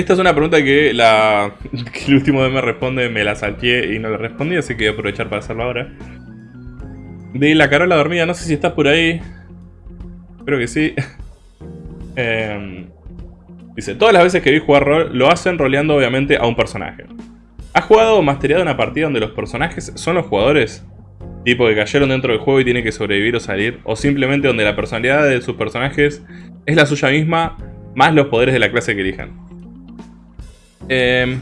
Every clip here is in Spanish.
esta es una pregunta que, la, que el último de me responde, me la salteé y no le respondí, así que voy a aprovechar para hacerlo ahora. De la Carola dormida, no sé si estás por ahí. Creo que sí. Em, dice, todas las veces que vi jugar rol, lo hacen roleando obviamente a un personaje. ¿Has jugado o mastereado una partida donde los personajes son los jugadores? Tipo que cayeron dentro del juego y tienen que sobrevivir o salir. O simplemente donde la personalidad de sus personajes es la suya misma, más los poderes de la clase que elijan. Eh,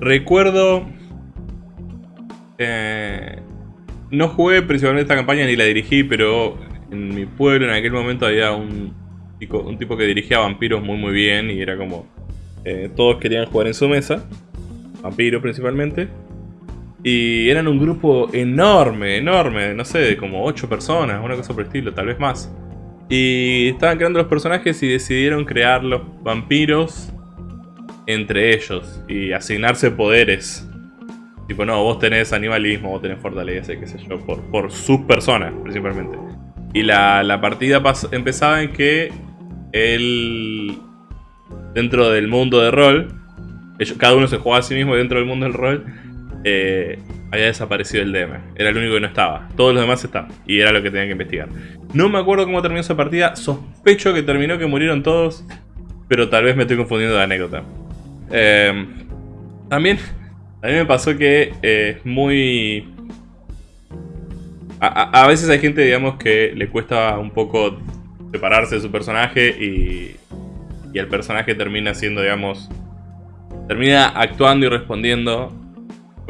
recuerdo... Eh, no jugué principalmente esta campaña ni la dirigí, pero en mi pueblo en aquel momento había un, tipo que dirigía vampiros muy muy bien y era como... Eh, todos querían jugar en su mesa, vampiros principalmente. Y eran un grupo enorme, enorme, no sé, como 8 personas, una cosa por el estilo, tal vez más. Y estaban creando los personajes y decidieron crear los vampiros entre ellos y asignarse poderes. Tipo, no, vos tenés animalismo, vos tenés fortaleza, qué sé yo, por, por sus personas principalmente. Y la, la partida empezaba en que él, dentro del mundo de rol, cada uno se jugaba a sí mismo dentro del mundo del rol, eh, había desaparecido el DM. Era el único que no estaba. Todos los demás estaban. Y era lo que tenían que investigar. No me acuerdo cómo terminó esa partida. Sospecho que terminó que murieron todos. Pero tal vez me estoy confundiendo de anécdota. Eh, también, mí me pasó que es muy... A, a, veces hay gente, digamos, que le cuesta un poco separarse de su personaje y, y el personaje termina siendo, digamos, termina actuando y respondiendo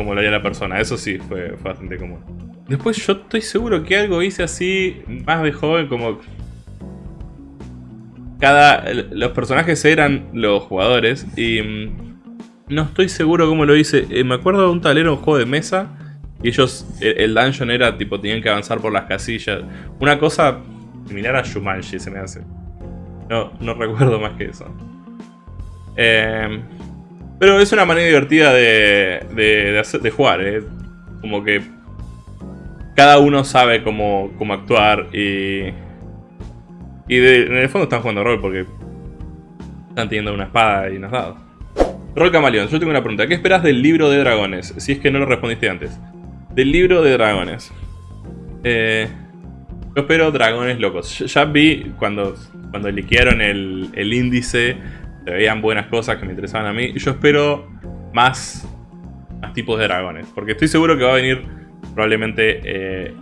como lo haría la persona. Eso sí, fue, bastante común. Después yo estoy seguro que algo hice así, más de joven, como... Cada... Los personajes eran los jugadores y... Mm, no estoy seguro cómo lo hice. Eh, me acuerdo de un tablero, un juego de mesa. Y ellos, el, dungeon era tipo, tenían que avanzar por las casillas. Una cosa similar a Shumanji se me hace. No, no recuerdo más que eso. Eh, pero es una manera divertida de, de, jugar, ¿eh? Como que cada uno sabe cómo, cómo actuar y... Y en el fondo están jugando rol porque están teniendo una espada y unos dados. Rol Camaleón, yo tengo una pregunta. ¿Qué esperas del libro de dragones? Si es que no lo respondiste antes. Del libro de dragones. Eh, yo espero dragones locos. Ya vi cuando, cuando liquearon el, el índice veían buenas cosas que me interesaban a mí. Yo espero más, tipos de dragones. Porque estoy seguro que va a venir probablemente eh,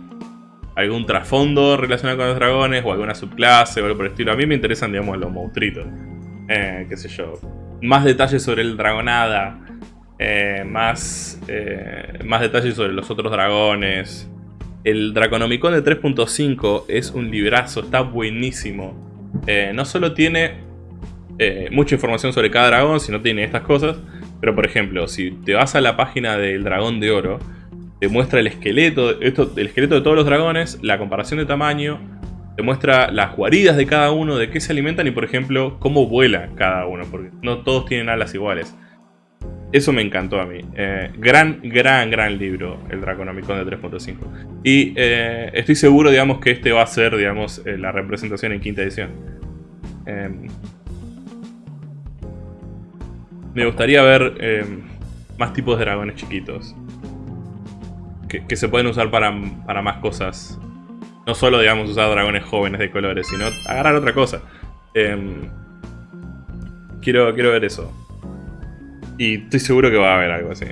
algún trasfondo relacionado con los dragones o alguna subclase o algo por el estilo. A mí me interesan, digamos, los monstruitos. Eh, qué sé yo. Más detalles sobre el dragonada. Eh, más, más detalles sobre los otros dragones. El Draconomicon de 3.5 es un librazo, está buenísimo. no solo tiene eh, mucha información sobre cada dragón, si no tiene estas cosas. Pero por ejemplo, si te vas a la página del dragón de oro, te muestra el esqueleto, esto, el esqueleto de todos los dragones, la comparación de tamaño, te muestra las guaridas de cada uno, de qué se alimentan y por ejemplo, cómo vuela cada uno, porque no todos tienen alas iguales. Eso me encantó a mí. Eh, gran, gran, gran libro, el Draconomicon de 3.5. Y eh, estoy seguro, digamos, que este va a ser, digamos, la representación en quinta edición. Me gustaría ver eh, más tipos de dragones chiquitos. Que, se pueden usar para, más cosas. No solo, digamos, usar dragones jóvenes de colores, sino agarrar otra cosa. Em, quiero, quiero ver eso. Y estoy seguro que va a haber algo así.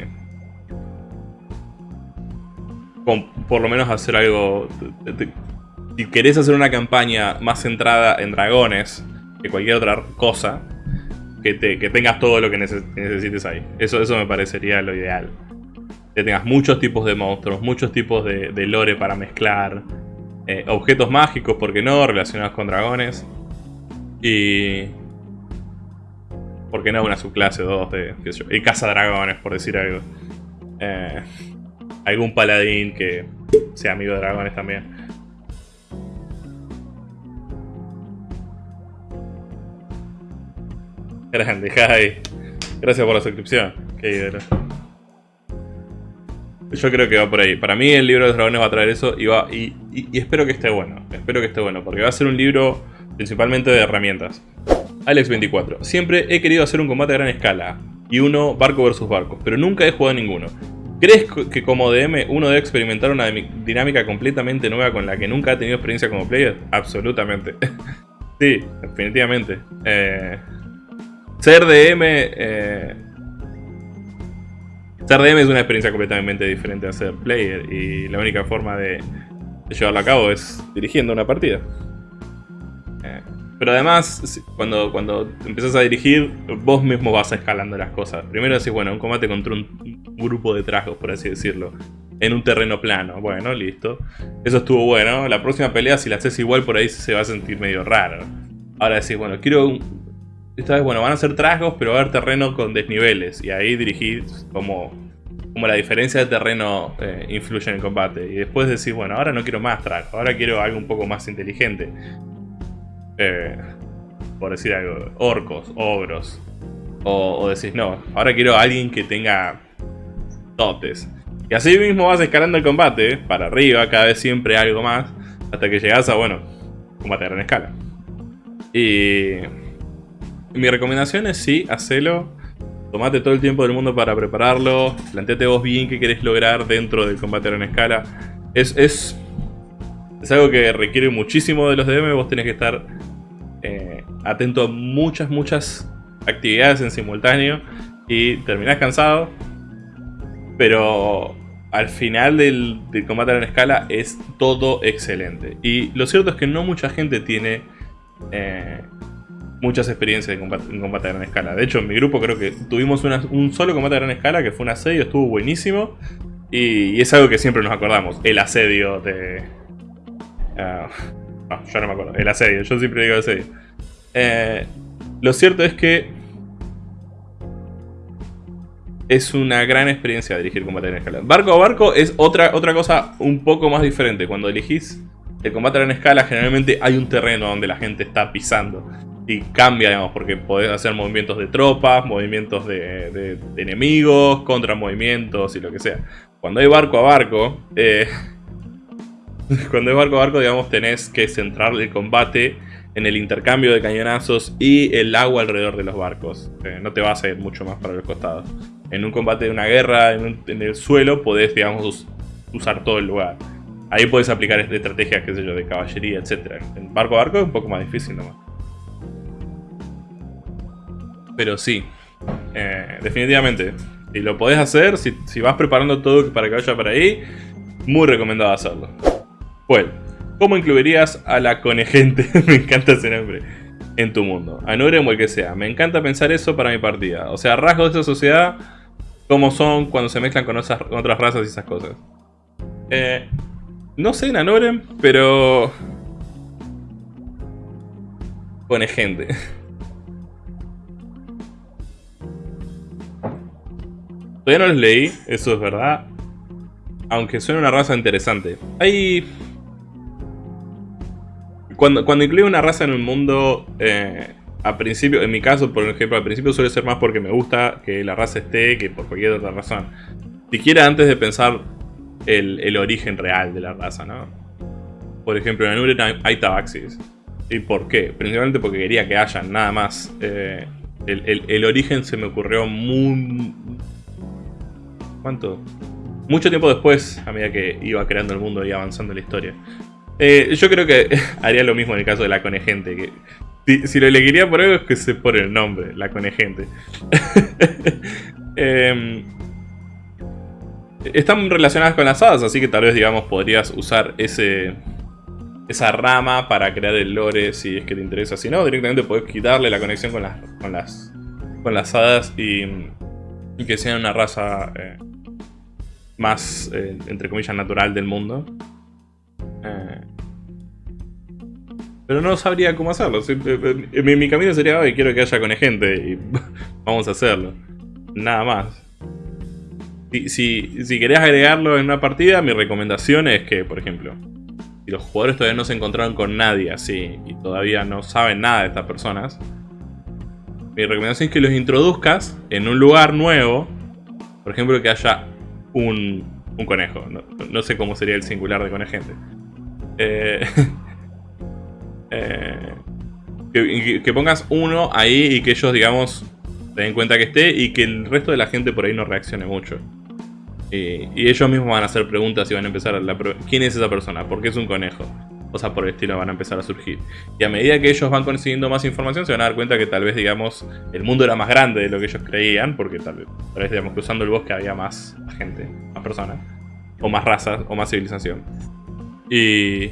por lo menos hacer algo... Si querés hacer una campaña más centrada en dragones que cualquier otra cosa, que, tengas todo lo que necesites ahí. Eso, eso me parecería lo ideal. Que tengas muchos tipos de monstruos, muchos tipos de, lore para mezclar. Eh, objetos mágicos, ¿por qué no? Relacionados con dragones. Y... ¿Por qué no una subclase o dos de... Qué sé yo, y caza dragones, por decir algo. Eh, algún paladín que sea amigo de dragones también. Grande, Jai. Gracias por la suscripción. Qué Yo creo que va por ahí. Para mí el libro de los dragones va a traer eso y, va, y, espero que esté bueno. Espero que esté bueno, porque va a ser un libro principalmente de herramientas. Alex24. Siempre he querido hacer un combate a gran escala. Y uno barco versus barco, pero nunca he jugado ninguno. ¿Crees que como DM uno debe experimentar una dinámica completamente nueva con la que nunca ha tenido experiencia como player? Absolutamente. sí, definitivamente. Eh, ser DM... Eh, ser DM es una experiencia completamente diferente a ser player y la única forma de, llevarlo a cabo es dirigiendo una partida. Eh, pero además, cuando, cuando empezás a dirigir, vos mismo vas escalando las cosas. Primero decís, bueno, un combate contra un grupo de tragos, por así decirlo. En un terreno plano. Bueno, listo. Eso estuvo bueno. La próxima pelea, si la haces igual, por ahí se va a sentir medio raro. Ahora decís, bueno, quiero... Esta vez, bueno, van a ser tragos, pero va a haber terreno con desniveles. Y ahí dirigís como, como la diferencia de terreno eh, influye en el combate. Y después decís, bueno, ahora no quiero más tragos. Ahora quiero algo un poco más inteligente. Eh, por decir algo, orcos, ogros. O, o decís, no, ahora quiero a alguien que tenga totes. Y así mismo vas escalando el combate, para arriba, cada vez siempre algo más, hasta que llegas a, bueno, combate a gran escala. Y... Mi recomendación es sí, hacelo. Tomate todo el tiempo del mundo para prepararlo. Planteate vos bien qué querés lograr dentro del combate gran escala. Es, es, es algo que requiere muchísimo de los DM. Vos tenés que estar eh, atento a muchas, muchas actividades en simultáneo. Y terminás cansado, pero al final del, combate a gran escala es todo excelente. Y lo cierto es que no mucha gente tiene eh, muchas experiencias en combate, a gran escala. De hecho, en mi grupo creo que tuvimos un solo combate a gran escala que fue un asedio, estuvo buenísimo. Y, es algo que siempre nos acordamos, el asedio de... Uh, no, yo no me acuerdo, el asedio, yo siempre digo asedio. Eh, lo cierto es que es una gran experiencia dirigir combate en escala. Barco a barco es otra, otra cosa un poco más diferente. Cuando elegís el combate en escala, generalmente hay un terreno donde la gente está pisando. Y cambia, digamos, porque podés hacer movimientos de tropas, movimientos de, enemigos, contra movimientos y lo que sea. Cuando hay barco a barco, eh, cuando hay barco a barco, digamos, tenés que centrar el combate en el intercambio de cañonazos y el agua alrededor de los barcos. Eh, no te vas a ir mucho más para los costados en un combate de una guerra en, el suelo podés, digamos, usar todo el lugar. Ahí podés aplicar estrategias, qué sé yo, de caballería, etc. En barco a barco es un poco más difícil nomás. Pero sí, eh, definitivamente. Si lo podés hacer, si, vas preparando todo para que vaya para ahí, muy recomendado hacerlo. Bueno, ¿cómo incluirías a la conejente? Me encanta ese nombre en tu mundo. A o el que sea. Me encanta pensar eso para mi partida. O sea, rasgos de esa sociedad como son cuando se mezclan con, otras razas y esas cosas. Eh, no sé Nanoren, pero... Pone Todavía no los leí, eso es verdad. Aunque suena una raza interesante. Hay cuando, cuando incluyo una raza en el mundo, eh, a principio, en mi caso, por ejemplo, al principio suele ser más porque me gusta que la raza esté que por cualquier otra razón. Siquiera antes de pensar el, origen real de la raza, ¿no? Por ejemplo, en Anuren hay, tabaxis. ¿Y por qué? Principalmente porque quería que hayan, nada más. Eh, el, origen se me ocurrió muy... ¿Cuánto? Mucho tiempo después, a medida que iba creando el mundo y avanzando la historia. Eh, yo creo que haría lo mismo en el caso de la conejente. Que si, lo elegiría por algo es que se pone el nombre, la conejente. Em, están relacionadas con las hadas, así que tal vez, digamos, podrías usar ese, esa rama para crear el lore si es que te interesa. Si no, directamente podés quitarle la conexión con las, con las, con las hadas y, que sean una raza eh, más, eh, entre comillas, natural del mundo. Eh, pero no sabría cómo hacerlo. Eh, mi, camino sería, hoy quiero que haya con gente y vamos a hacerlo. Nada más. Si, si, querés agregarlo en una partida, mi recomendación es que, por ejemplo, si los jugadores todavía no se encontraron con nadie así y todavía no saben nada de estas personas, mi recomendación es que los introduzcas en un lugar nuevo. Por ejemplo, que haya un conejo. No, sé cómo sería el singular de conejente. Eh, eh, que, pongas uno ahí y que ellos, digamos, se den cuenta que esté y que el resto de la gente por ahí no reaccione mucho. Y, ellos mismos van a hacer preguntas y van a empezar a... La, ¿Quién es esa persona? ¿Por qué es un conejo? Cosas por el estilo van a empezar a surgir. Y a medida que ellos van consiguiendo más información, se van a dar cuenta que tal vez, digamos, el mundo era más grande de lo que ellos creían, porque tal vez, tal vez digamos, cruzando el bosque había más gente, más personas, o más razas, o más civilización. Y,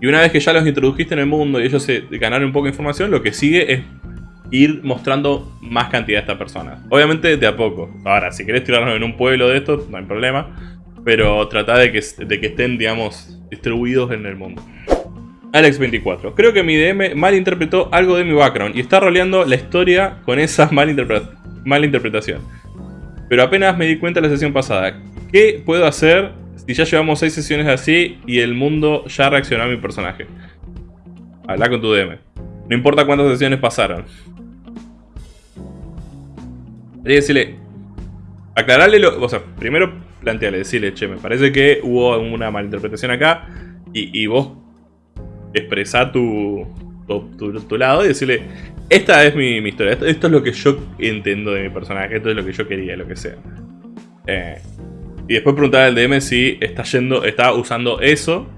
y una vez que ya los introdujiste en el mundo y ellos se ganaron un poco de información, lo que sigue es ir mostrando más cantidad de estas personas. Obviamente de a poco. Ahora, si querés tirarnos en un pueblo de estos, no hay problema. Pero trata de que, que estén, digamos, distribuidos en el mundo. Alex24. Creo que mi DM malinterpretó algo de mi background y está roleando la historia con esa malinterpretación. Pero apenas me di cuenta la sesión pasada. ¿Qué puedo hacer si ya llevamos 6 sesiones así y el mundo ya reaccionó a mi personaje? Habla con tu DM. No importa cuántas sesiones pasaron. Debería decirle... Aclararle lo... O sea, primero plantearle, decirle, che, me parece que hubo una malinterpretación acá. Y, vos expresá tu, tu, lado y decirle, esta es mi, historia, esto, es lo que yo entiendo de mi personaje, esto es lo que yo quería, lo que sea. Eh, y después preguntar al DM si está yendo, está usando eso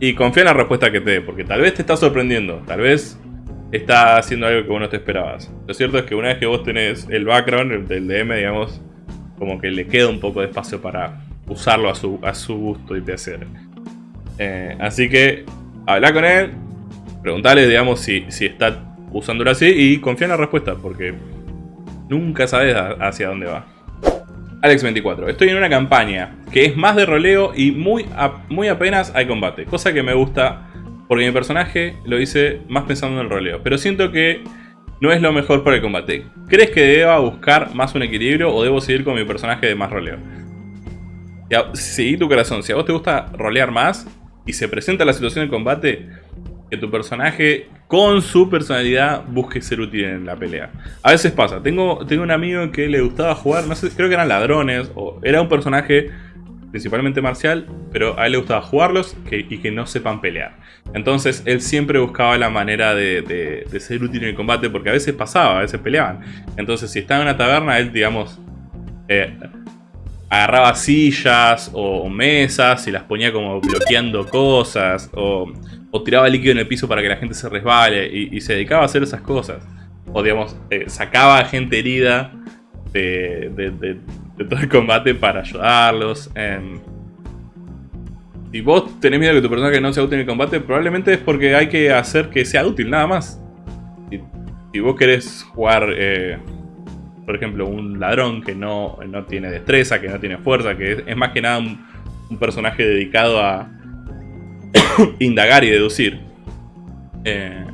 y confía en la respuesta que te dé, porque tal vez te está sorprendiendo, tal vez está haciendo algo que vos no te esperabas. Lo cierto es que una vez que vos tenés el background del DM, digamos, como que le queda un poco de espacio para usarlo a su, a su gusto y placer. Eh, así que habla con él, preguntale, digamos, si, si está usándolo así y confía en la respuesta, porque nunca sabes hacia dónde va. Alex24, estoy en una campaña que es más de roleo y muy, muy apenas hay combate, cosa que me gusta porque mi personaje lo hice más pensando en el roleo, pero siento que no es lo mejor para el combate. ¿Crees que deba buscar más un equilibrio o debo seguir con mi personaje de más roleo? Seguí tu corazón, si a vos te gusta rolear más y se presenta la situación de combate, que tu personaje con su personalidad busque ser útil en la pelea. A veces pasa, tengo, tengo un amigo que le gustaba jugar, no sé, creo que eran ladrones, o era un personaje principalmente marcial, pero a él le gustaba jugarlos y que no sepan pelear. Entonces él siempre buscaba la manera de, ser útil en el combate, porque a veces pasaba, a veces peleaban. Entonces si estaba en una taberna, él, digamos, eh, agarraba sillas o, mesas y las ponía como bloqueando cosas, o, tiraba líquido en el piso para que la gente se resbale, y, se dedicaba a hacer esas cosas. O digamos, eh, sacaba gente herida de, de todo el combate para ayudarlos. Si vos tenés miedo de que tu personaje no sea útil en el combate, probablemente es porque hay que hacer que sea útil, nada más. Si, vos querés jugar, eh, por ejemplo, un ladrón que no, no, tiene destreza, que no tiene fuerza, que es, más que nada un, personaje dedicado a indagar y deducir. Eh,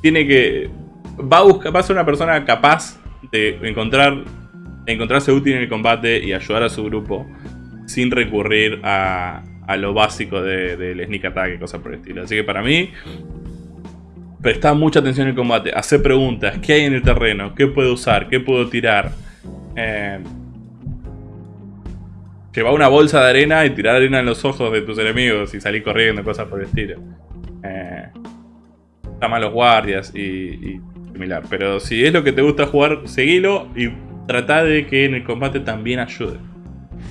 tiene que... Va a, buscar, va ser una persona capaz de encontrar encontrarse útil en el combate y ayudar a su grupo sin recurrir a, lo básico del sneak attack y cosas por el estilo. Así que para mí, presta mucha atención en el combate, hacer preguntas, ¿qué hay en el terreno? ¿Qué puedo usar? ¿Qué puedo tirar? Eh, una bolsa de arena y tirar arena en los ojos de tus enemigos y salir corriendo, cosas por el estilo. Eh, a los guardias y, y similar. Pero si es lo que te gusta jugar, seguilo y trata de que en el combate también ayude.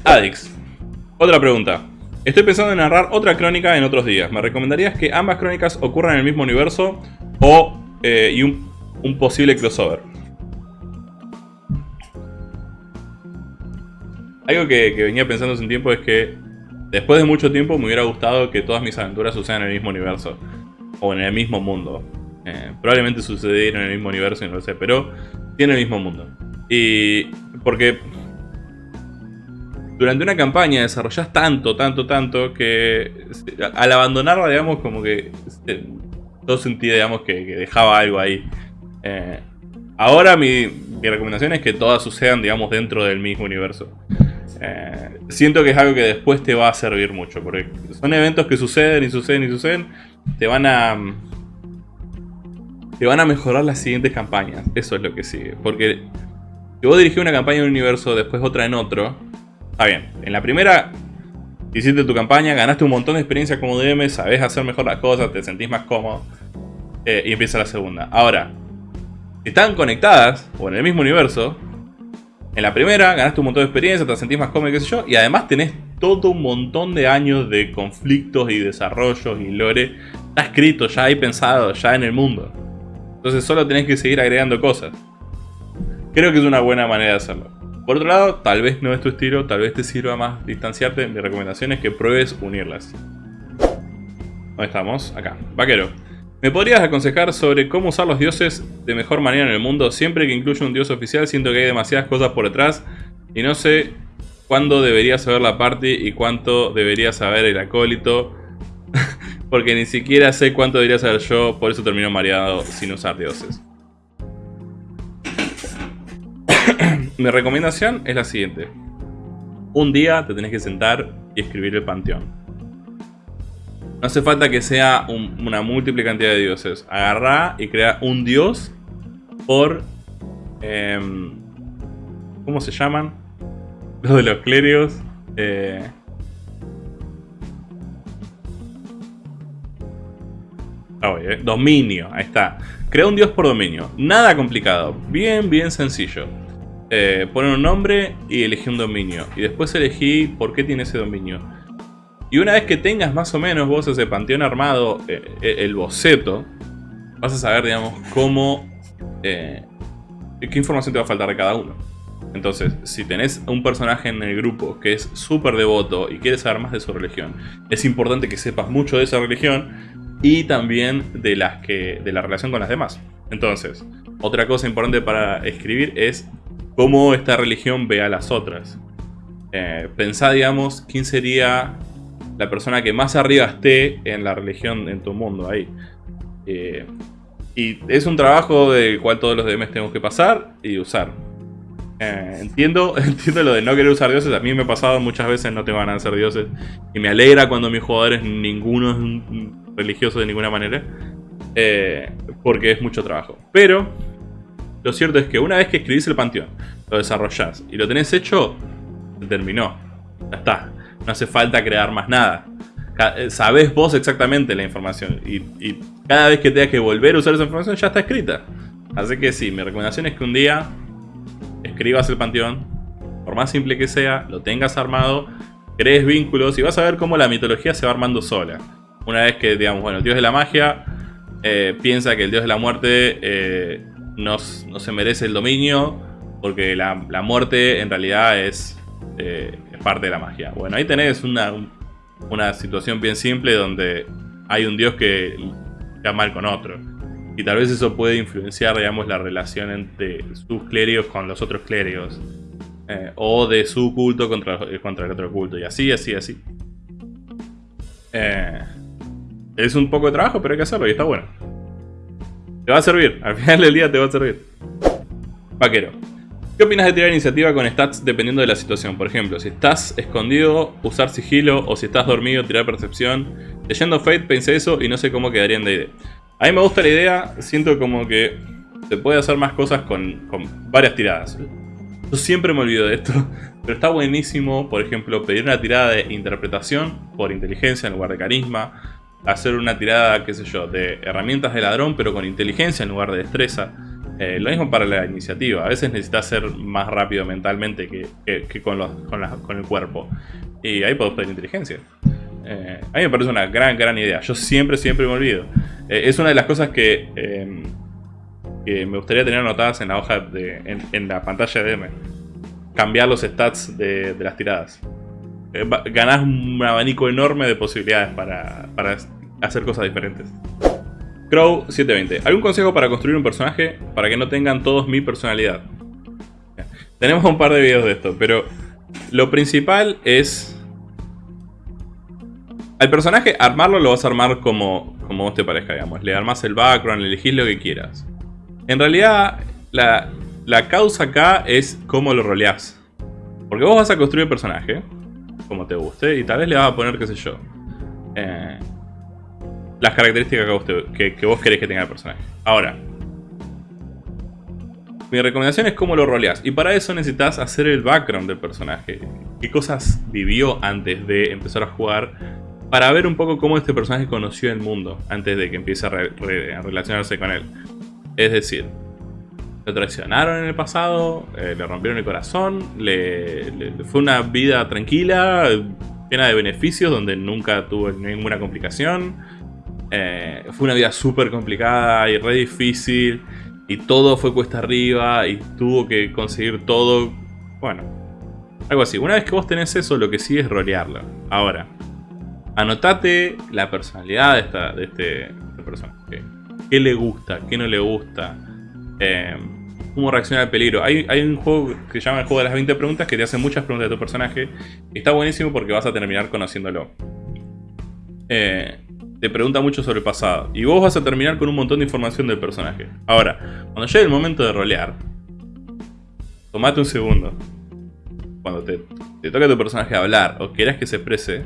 Adix. Otra pregunta. Estoy pensando en narrar otra crónica en otros días. ¿Me recomendarías que ambas crónicas ocurran en el mismo universo o eh, y un, posible crossover? Algo que, venía pensando hace un tiempo es que después de mucho tiempo me hubiera gustado que todas mis aventuras sucedan en el mismo universo. O en el mismo mundo. Eh, probablemente sucedieron en el mismo universo y no lo sé, pero tiene el mismo mundo. Y porque durante una campaña desarrollas tanto, tanto, tanto que al abandonarla, digamos, como que todo sentía, digamos, que, dejaba algo ahí. Eh, ahora mi, recomendación es que todas sucedan, digamos, dentro del mismo universo. Eh, siento que es algo que después te va a servir mucho, porque son eventos que suceden y suceden y suceden, te van a... Te van a mejorar las siguientes campañas, eso es lo que sigue, porque si vos dirigís una campaña en un universo, después otra en otro, Está bien, en la primera hiciste tu campaña, ganaste un montón de experiencia como DM, sabes hacer mejor las cosas, te sentís más cómodo. Eh, y empieza la segunda. Ahora, si están conectadas o en el mismo universo, en la primera ganaste un montón de experiencia, te sentís más cómodo, qué sé yo, y además tenés todo un montón de años de conflictos y desarrollos y lore. Está escrito, ya hay pensado, ya en el mundo. Entonces solo tenés que seguir agregando cosas. Creo que es una buena manera de hacerlo. Por otro lado, tal vez no es tu estilo, tal vez te sirva más distanciarte. Mi recomendación es que pruebes unirlas. ¿Dónde estamos? Acá. Vaquero. ¿Me podrías aconsejar sobre cómo usar los dioses de mejor manera en el mundo? Siempre que incluyo un dios oficial siento que hay demasiadas cosas por detrás y no sé cuándo debería saber la party y cuánto debería saber el acólito. Porque ni siquiera sé cuánto debería saber yo, por eso termino mareado sin usar dioses. Mi recomendación es la siguiente. Un día te tenés que sentar y escribir el panteón. No hace falta que sea una múltiple cantidad de dioses. Agarrá y crea un dios por... Em, ¿Cómo se llaman? Los de los clérigos. Eh, eh, dominio, ahí está. Crea un dios por dominio. Nada complicado. Bien, bien sencillo. Eh, pone un nombre y elegí un dominio. Y después elegí por qué tiene ese dominio. Y una vez que tengas más o menos vos ese panteón armado, eh, eh, el boceto, vas a saber, digamos, cómo... Eh, qué información te va a faltar de cada uno. Entonces, si tenés un personaje en el grupo que es súper devoto y quieres saber más de su religión, es importante que sepas mucho de esa religión y también de, las que, de la relación con las demás. Entonces, otra cosa importante para escribir es cómo esta religión ve a las otras. pensá, digamos, quién sería la persona que más arriba esté en la religión en tu mundo ahí. Eh, y es un trabajo del cual todos los DMs tenemos que pasar y usar. Eh, entiendo, entiendo lo de no querer usar dioses, a mí me ha pasado muchas veces no te van a ser dioses. Y me alegra cuando mis jugadores ninguno es religioso de ninguna manera. Eh, porque es mucho trabajo. Pero lo cierto es que una vez que escribís el panteón, lo desarrollás y lo tenés hecho, terminó. Ya está. No hace falta crear más nada. Eh, sabés vos exactamente la información. Y, cada vez que tengas que volver a usar esa información ya está escrita. Así que sí, mi recomendación es que un día escribas el panteón. Por más simple que sea, lo tengas armado. Crees vínculos y vas a ver cómo la mitología se va armando sola. Una vez que, digamos, bueno, el dios de la magia eh, piensa que el dios de la muerte eh, no, se merece el dominio. Porque la, muerte en realidad es parte de la magia. Bueno, ahí tenés una, una situación bien simple donde hay un dios que queda mal con otro. Y tal vez eso puede influenciar, digamos, la relación entre sus clérigos con los otros clérigos. Eh, o de su culto contra, eh, contra el otro culto. Y así, así, así. Eh, es un poco de trabajo, pero hay que hacerlo y está bueno. Te va a servir. Al final del día te va a servir. Vaquero. ¿Qué opinas de tirar iniciativa con stats dependiendo de la situación? Por ejemplo, si estás escondido, usar sigilo, o si estás dormido, tirar percepción. Leyendo Fate pensé eso y no sé cómo quedaría en D&D. A mí me gusta la idea, siento como que se puede hacer más cosas con, varias tiradas. Yo siempre me olvido de esto, pero está buenísimo, por ejemplo, pedir una tirada de interpretación por inteligencia en lugar de carisma. Hacer una tirada, qué sé yo, de herramientas de ladrón, pero con inteligencia en lugar de destreza eh, lo mismo para la iniciativa. A veces necesitas ser más rápido mentalmente que, con, el cuerpo. Y ahí podés pedir inteligencia. Eh, a mí me parece una gran, gran idea. Yo siempre, siempre me olvido. Eh, es una de las cosas que, em, me gustaría tener anotadas en la hoja, de, en, la pantalla de M. Cambiar los stats de, las tiradas. Ganás un abanico enorme de posibilidades para hacer cosas diferentes. Crow 720. ¿Algún consejo para construir un personaje para que no tengan todos mi personalidad? Tenemos un par de videos de esto, pero lo principal es... Al personaje, armarlo lo vas a armar como, como vos te parezca, digamos. Le armas el background, le elegís lo que quieras. En realidad, la, la causa acá es cómo lo roleás. Porque vos vas a construir el personaje, como te guste, y tal vez le vas a poner, qué sé yo, eh, las características que vos, querés que tenga el personaje. Ahora, mi recomendación es cómo lo roleás. Y para eso necesitas hacer el background del personaje. qué cosas vivió antes de empezar a jugar, para ver un poco cómo este personaje conoció el mundo antes de que empiece a, relacionarse con él. Es decir, lo traicionaron en el pasado, eh, le rompieron el corazón, le, fue una vida tranquila, llena de beneficios, donde nunca tuvo ninguna complicación. Eh, fue una vida súper complicada y re difícil, y todo fue cuesta arriba, y tuvo que conseguir todo. Bueno, algo así. Una vez que vos tenés eso, lo que sigue es rolearlo. Ahora, anotate la personalidad de, esta, de este, este personaje. ¿Qué le gusta? ¿Qué no le gusta? Eh, cómo reacciona al peligro. Hay, un juego que se llama el juego de las 20 preguntas que te hace muchas preguntas de tu personaje. Está buenísimo porque vas a terminar conociéndolo. Eh, te pregunta mucho sobre el pasado. Y vos vas a terminar con un montón de información del personaje. Ahora, cuando llegue el momento de rolear, tomate un segundo. Cuando te, toque a tu personaje hablar o quieras que se exprese,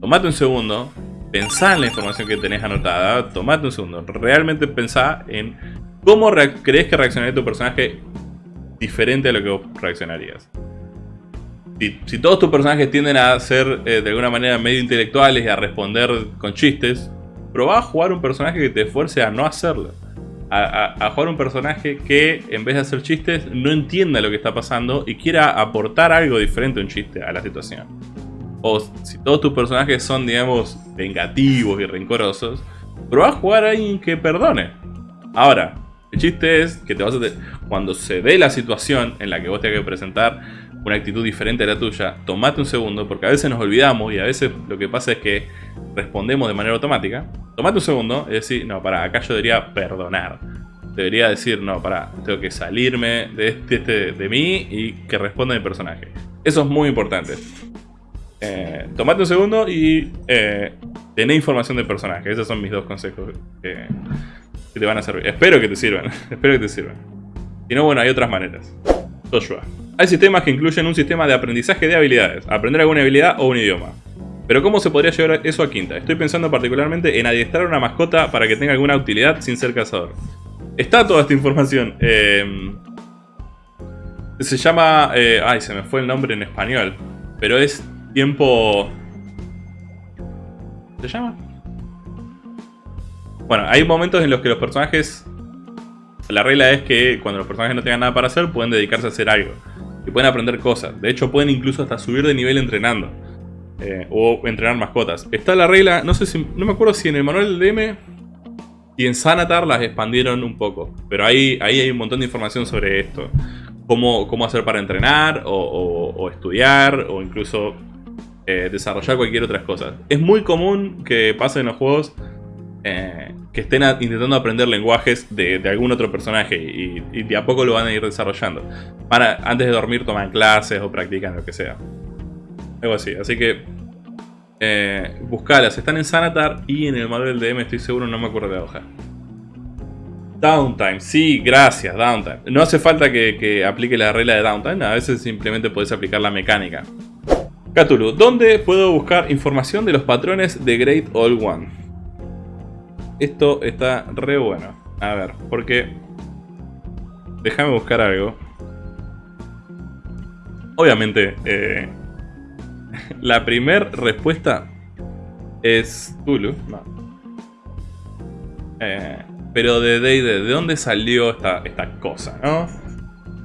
tomate un segundo, pensá en la información que tenés anotada, tomate un segundo, realmente pensá en ¿Cómo crees que reaccionaría tu personaje diferente a lo que vos reaccionarías? Si, todos tus personajes tienden a ser eh, de alguna manera medio intelectuales y a responder con chistes, probá a jugar un personaje que te esfuerce a no hacerlo. A, jugar un personaje que en vez de hacer chistes no entienda lo que está pasando y quiera aportar algo diferente a un chiste a la situación. O si todos tus personajes son, digamos, vengativos y rencorosos, probá a jugar a alguien que perdone. Ahora, el chiste es que te vas a cuando se dé la situación en la que vos tengas que presentar una actitud diferente a la tuya, tomate un segundo, porque a veces nos olvidamos y a veces lo que pasa es que respondemos de manera automática. Tomate un segundo y decir, no, para, acá yo debería perdonar. Debería decir, no, para, tengo que salirme de, este, este, de mí y que responda mi personaje. Eso es muy importante. Eh, tomate un segundo y eh, tené información del personaje. Esos son mis dos consejos que, te van a servir. Espero que te sirvan. Espero que te sirvan. Si no, bueno, hay otras maneras. Joshua. Hay sistemas que incluyen un sistema de aprendizaje de habilidades. Aprender alguna habilidad o un idioma. Pero ¿cómo se podría llevar eso a quinta? Estoy pensando particularmente en adiestrar una mascota para que tenga alguna utilidad sin ser cazador. Está toda esta información. Em, se llama... Eh, ay, se me fue el nombre en español. Pero es tiempo... ¿Se llama? Bueno, hay momentos en los que los personajes... La regla es que cuando los personajes no tengan nada para hacer, pueden dedicarse a hacer algo. Y pueden aprender cosas. De hecho, pueden incluso hasta subir de nivel entrenando. Eh, o entrenar mascotas. Está la regla, no sé si... No me acuerdo si en el manual DM y en Sanatar las expandieron un poco. Pero ahí, ahí hay un montón de información sobre esto. Cómo, cómo hacer para entrenar, o, estudiar, o incluso eh, desarrollar cualquier otra cosa. Es muy común que pase en los juegos eh, que estén intentando aprender lenguajes de, algún otro personaje y, de a poco lo van a ir desarrollando. Para, antes de dormir toman clases o practican lo que sea. Algo así, así que eh, buscalas, están en Sanatar y en el manual del DM estoy seguro, no me acuerdo de la hoja. Downtime, sí, gracias, downtime. No hace falta que, que aplique la regla de downtime, a veces simplemente podés aplicar la mecánica. Cthulhu, ¿dónde puedo buscar información de los patrones de Great All One? Esto está re bueno. A ver, porque... Déjame buscar algo. Obviamente, eh, la primera respuesta es Tulu. Eh, pero de D&D, ¿de dónde salió esta, esta cosa, no?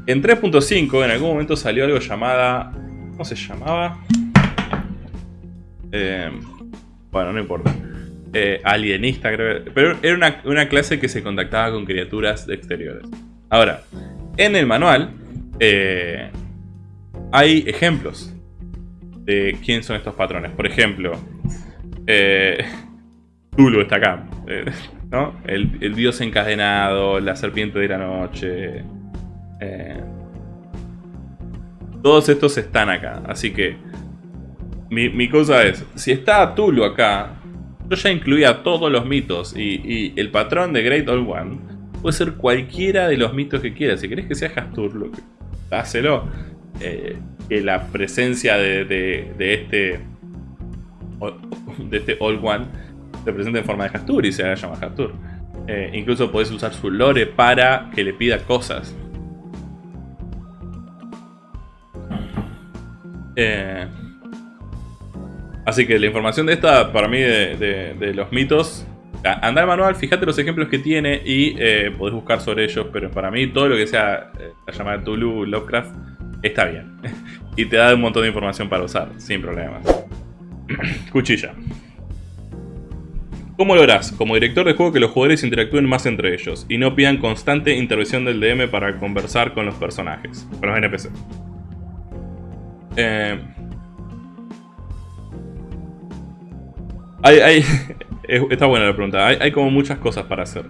En 3.5 en algún momento salió algo llamada... ¿Cómo se llamaba? Eh, bueno, no importa. Eh, alienista, creo. Pero era una, clase que se contactaba con criaturas exteriores. Ahora, en el manual eh, hay ejemplos de quién son estos patrones. Por ejemplo, eh, Tulu está acá. Eh, ¿no? el, dios encadenado, la serpiente de la noche. todos estos están acá. Así que mi, mi cosa es, si está Tulu acá, yo ya incluía todos los mitos y, el patrón de Great All One puede ser cualquiera de los mitos que quieras. Si querés que sea Hastur, hácelo. Eh, que la presencia de, este de este All One se presente en forma de Hastur y se haga llamar Hastur. Eh, incluso podés usar su lore para que le pida cosas. Eh, así que la información de esta, para mí, de, los mitos, anda al manual, fíjate los ejemplos que tiene y eh, podés buscar sobre ellos, pero para mí todo lo que sea eh, la llamada Tulu, Lovecraft, está bien. y te da un montón de información para usar, sin problemas. Cuchilla. ¿Cómo lográs, como director de juego, que los jugadores interactúen más entre ellos y no pidan constante intervención del DM para conversar con los personajes, con los NPC? Eh, hay, está buena la pregunta. Hay, como muchas cosas para hacer.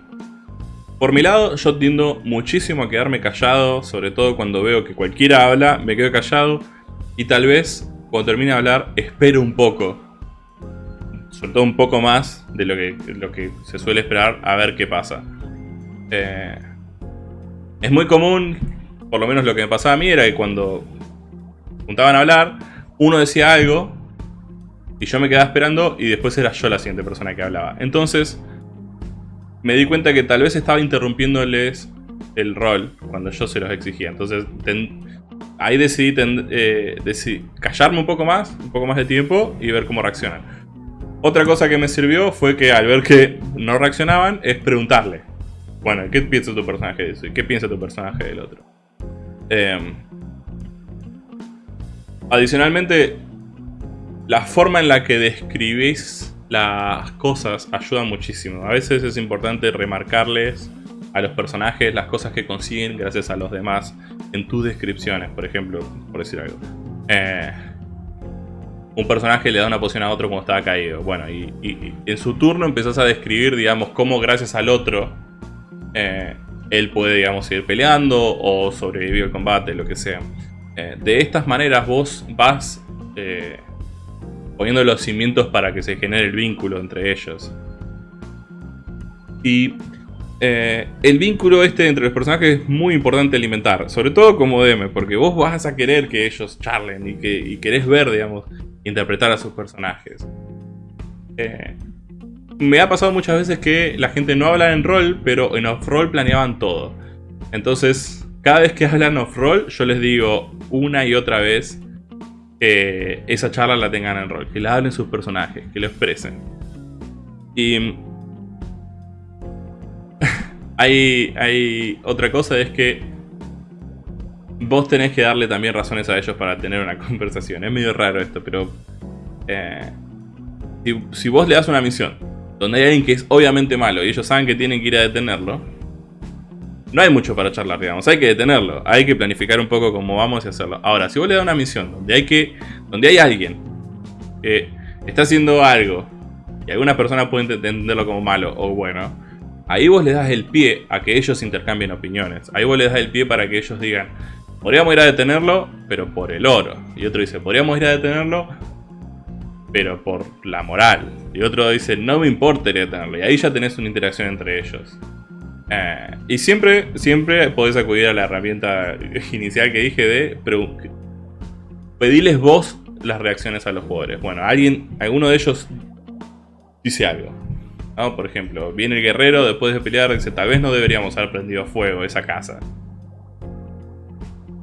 Por mi lado, yo tiendo muchísimo a quedarme callado, sobre todo cuando veo que cualquiera habla, me quedo callado y tal vez cuando termine de hablar espero un poco sobre todo un poco más de lo que, lo que se suele esperar a ver qué pasa. Eh, es muy común, por lo menos lo que me pasaba a mí, era que cuando juntaban a hablar, uno decía algo y yo me quedaba esperando y después era yo la siguiente persona que hablaba. Entonces me di cuenta que tal vez estaba interrumpiéndoles el rol cuando yo se los exigía. Entonces ahí decidí, eh, decidí callarme un poco más, un poco más de tiempo y ver cómo reaccionan. Otra cosa que me sirvió fue que al ver que no reaccionaban, es preguntarle. Bueno, ¿qué piensa tu personaje de eso? ¿Y qué piensa tu personaje del otro? Em, adicionalmente, la forma en la que describís las cosas ayuda muchísimo. A veces es importante remarcarles a los personajes las cosas que consiguen gracias a los demás en tus descripciones, por ejemplo, por decir algo. Eh, un personaje le da una poción a otro cuando estaba caído. Bueno, y, en su turno empezás a describir, digamos, cómo gracias al otro eh, él puede, digamos, seguir peleando o sobrevivir al combate, lo que sea. Eh, de estas maneras vos vas poniendo los cimientos para que se genere el vínculo entre ellos. Y el vínculo este entre los personajes es muy importante alimentar, sobre todo como DM, porque vos vas a querer que ellos charlen y, que, y querés ver, digamos, interpretar a sus personajes. Eh, me ha pasado muchas veces que la gente no habla en rol, pero en off-roll planeaban todo. Entonces, cada vez que hablan off-roll, yo les digo una y otra vez que esa charla la tengan en rol, que la hablen sus personajes, que lo expresen. Y hay, hay otra cosa, es que vos tenés que darle también razones a ellos para tener una conversación. Es medio raro esto, pero... Eh, si, vos le das una misión donde hay alguien que es obviamente malo y ellos saben que tienen que ir a detenerlo, no hay mucho para charlar, digamos. Hay que detenerlo. Hay que planificar un poco cómo vamos a hacerlo. Ahora, si vos le das una misión donde hay que... Donde hay alguien que está haciendo algo y alguna persona puede entenderlo como malo o bueno, ahí vos le das el pie a que ellos intercambien opiniones. Ahí vos le das el pie para que ellos digan, Podríamos ir a detenerlo, pero por el oro. Y otro dice, podríamos ir a detenerlo, pero por la moral. Y otro dice, no me importa ir a detenerlo. Y ahí ya tenés una interacción entre ellos. Eh, y siempre, siempre podés acudir a la herramienta inicial que dije de pedirles vos las reacciones a los jugadores. Bueno, alguien, alguno de ellos dice algo. Por ejemplo, viene el guerrero después de pelear dice, tal vez no deberíamos haber prendido fuego esa casa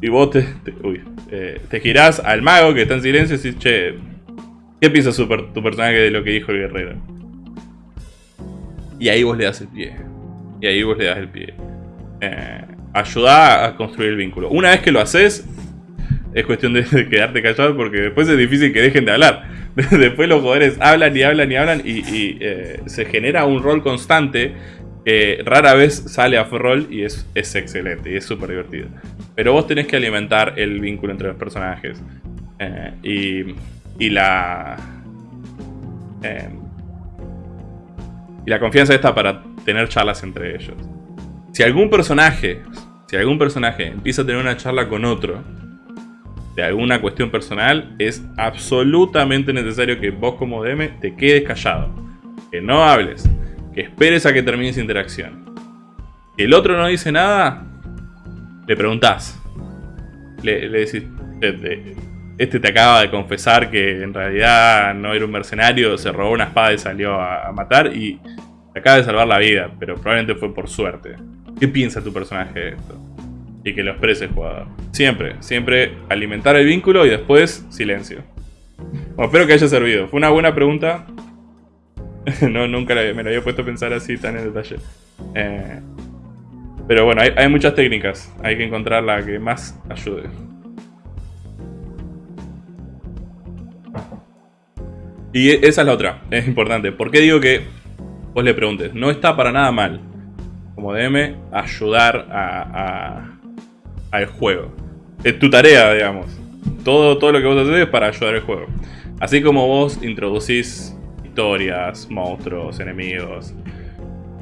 y vos te, eh, te, girás al mago que está en silencio y decís, che, ¿qué piensa tu personaje de lo que dijo el guerrero? Y ahí vos le das el pie. Y ahí vos le das el pie. Eh, ayuda a construir el vínculo. Una vez que lo haces, es cuestión de, quedarte callado porque después es difícil que dejen de hablar. después los jugadores hablan y hablan y hablan y, eh, se genera un rol constante rara vez sale a roll y es, es excelente y es súper divertido. Pero vos tenés que alimentar el vínculo entre los personajes. Eh, y, y, la... Eh, y la confianza está para tener charlas entre ellos. Si algún personaje, si algún personaje empieza a tener una charla con otro, de alguna cuestión personal, es absolutamente necesario que vos como DM te quedes callado. Que no hables esperes a que termine esa interacción. Si el otro no dice nada, le preguntás. Le, decís, este te acaba de confesar que en realidad no era un mercenario, se robó una espada y salió a, matar y te acaba de salvar la vida, pero probablemente fue por suerte. ¿Qué piensa tu personaje de esto? y que lo exprese el jugador. Siempre, siempre alimentar el vínculo y después silencio. Bueno, espero que haya servido. Fue una buena pregunta. no, nunca me la había puesto a pensar así tan en detalle. Eh, pero bueno, hay muchas técnicas. Hay que encontrar la que más ayude. Y e, esa es la otra, es importante. ¿Por qué digo que vos le preguntes? No está para nada mal, como DM, ayudar a, al juego. Es tu tarea, digamos. Todo, todo lo que vos haces es para ayudar al juego. Así como vos introducís historias, monstruos, enemigos,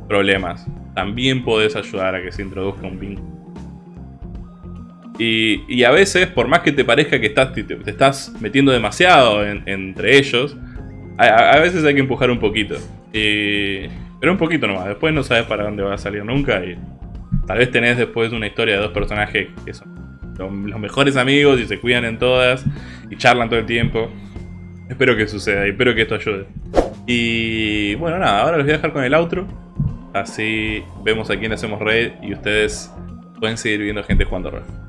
problemas, también podés ayudar a que se introduzca un vínculo. Y, a veces, por más que te parezca que estás, te, estás metiendo demasiado entre ellos, a, veces hay que empujar un poquito. pero un poquito nomás. Después no sabes para dónde va a salir nunca. Y tal vez tenés después una historia de dos personajes que son los mejores amigos y se cuidan en todas. Y charlan todo el tiempo. Espero que suceda y espero que esto ayude. Y bueno, nada, ahora les voy a dejar con el outro. Así vemos a quién hacemos raid y ustedes pueden seguir viendo gente jugando rol.